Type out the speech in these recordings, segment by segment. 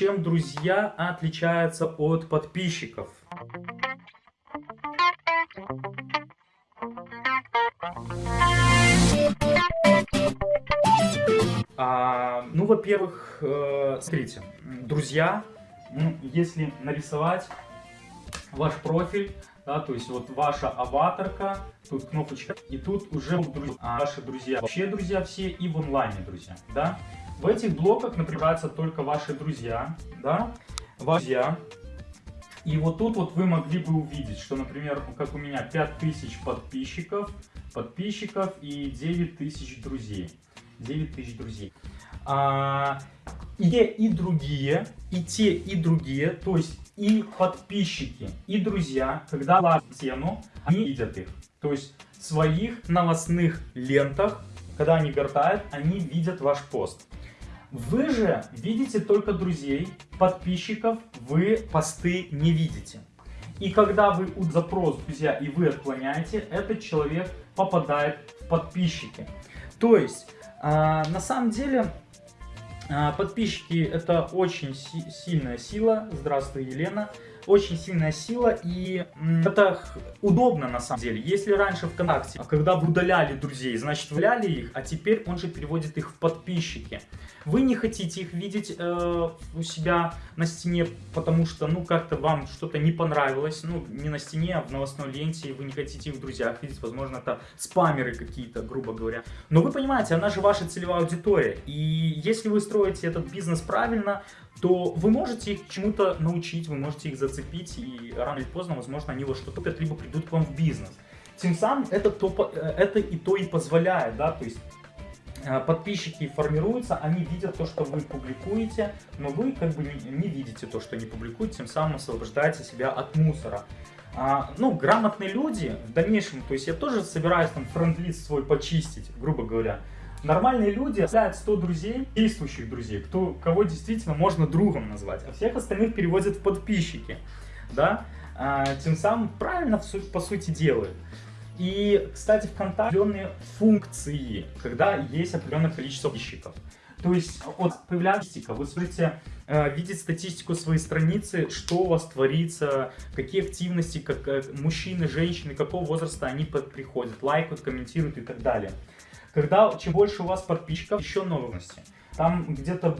чем друзья отличаются от подписчиков. А, ну, во-первых, э, смотрите, друзья, ну, если нарисовать ваш профиль, да, то есть вот ваша аватарка, тут кнопочка, и тут уже друзья, а ваши друзья, вообще друзья все и в онлайне друзья, да. В этих блоках напрягаются только ваши друзья, да, ваши друзья. И вот тут вот вы могли бы увидеть, что, например, как у меня 5000 подписчиков, подписчиков и 9000 друзей. 9000 друзей. А, и те, и другие, и те, и другие, то есть и подписчики, и друзья, когда лазят тему, они видят их. То есть в своих новостных лентах, когда они гортают, они видят ваш пост. Вы же видите только друзей, подписчиков вы посты не видите. И когда вы запрос друзья и вы отклоняете, этот человек попадает в подписчики. То есть, э, на самом деле, э, подписчики это очень си сильная сила. Здравствуй, Елена очень сильная сила и это удобно на самом деле. Если раньше ВКонтакте, когда вы удаляли друзей, значит удаляли их, а теперь он же переводит их в подписчики. Вы не хотите их видеть э, у себя на стене, потому что, ну, как-то вам что-то не понравилось, ну, не на стене, а в новостной ленте, и вы не хотите их в друзьях видеть, возможно, это спамеры какие-то, грубо говоря. Но вы понимаете, она же ваша целевая аудитория, и если вы строите этот бизнес правильно, то вы можете их чему-то научить, вы можете их зацепить, и рано или поздно, возможно, они вот что-то купят, либо придут к вам в бизнес. Тем самым это, то, э, это и то и позволяет, да, то есть э, подписчики формируются, они видят то, что вы публикуете, но вы как бы не видите то, что они публикуют, тем самым освобождаете себя от мусора. А, ну, грамотные люди в дальнейшем, то есть я тоже собираюсь там френд-лист свой почистить, грубо говоря, Нормальные люди оставляют 100 друзей, действующих друзей, кто, кого действительно можно другом назвать, а всех остальных переводят в подписчики, да, а, тем самым правильно по сути делают. И, кстати, ВКонтакте определенные функции, когда есть определенное количество подписчиков. То есть, появляется статистика, вы смотрите, э, видеть статистику своей страницы, что у вас творится, какие активности, как, как э, мужчины, женщины, какого возраста они приходят, лайкают, комментируют и так далее. Когда, чем больше у вас подписчиков, еще новости. Там где-то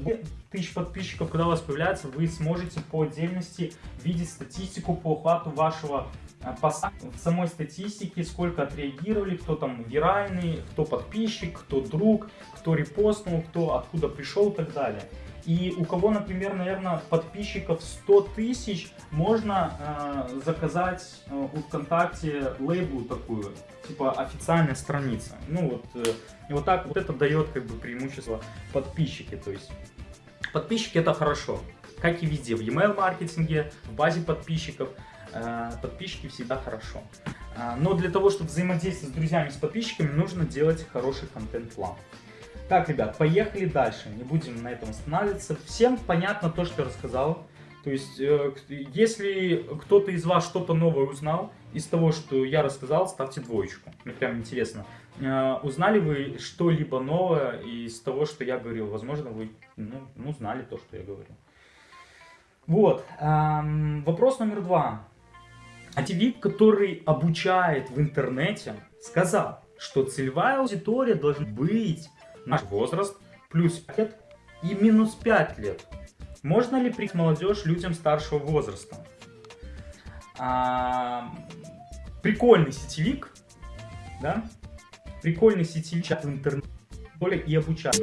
тысяч подписчиков, когда у вас появляется, вы сможете по отдельности видеть статистику по охвату вашего э, поста. В самой статистике, сколько отреагировали, кто там виральный, кто подписчик, кто друг, кто репостнул, кто откуда пришел и так далее. И у кого, например, наверное, подписчиков 100 тысяч, можно э, заказать э, у ВКонтакте лейблу такую, типа официальная страница. Ну вот, э, и вот так вот это дает как бы преимущество подписчики. То есть подписчики это хорошо, как и везде, в email маркетинге, в базе подписчиков. Э, подписчики всегда хорошо. Э, но для того, чтобы взаимодействовать с друзьями, с подписчиками, нужно делать хороший контент-план. Так, ребят, поехали дальше. Не будем на этом останавливаться. Всем понятно то, что я рассказал. То есть, э, если кто-то из вас что-то новое узнал из того, что я рассказал, ставьте двоечку. Мне прям интересно. Э, узнали вы что-либо новое из того, что я говорил? Возможно, вы ну, ну, знали то, что я говорил. Вот. Эм, вопрос номер два. АТВИП, который обучает в интернете, сказал, что целевая аудитория должна быть наш возраст, плюс 5 лет и минус 5 лет. Можно ли прийти молодежь людям старшего возраста? А, прикольный сетевик, да? Прикольный сетевик в интернете и обучать.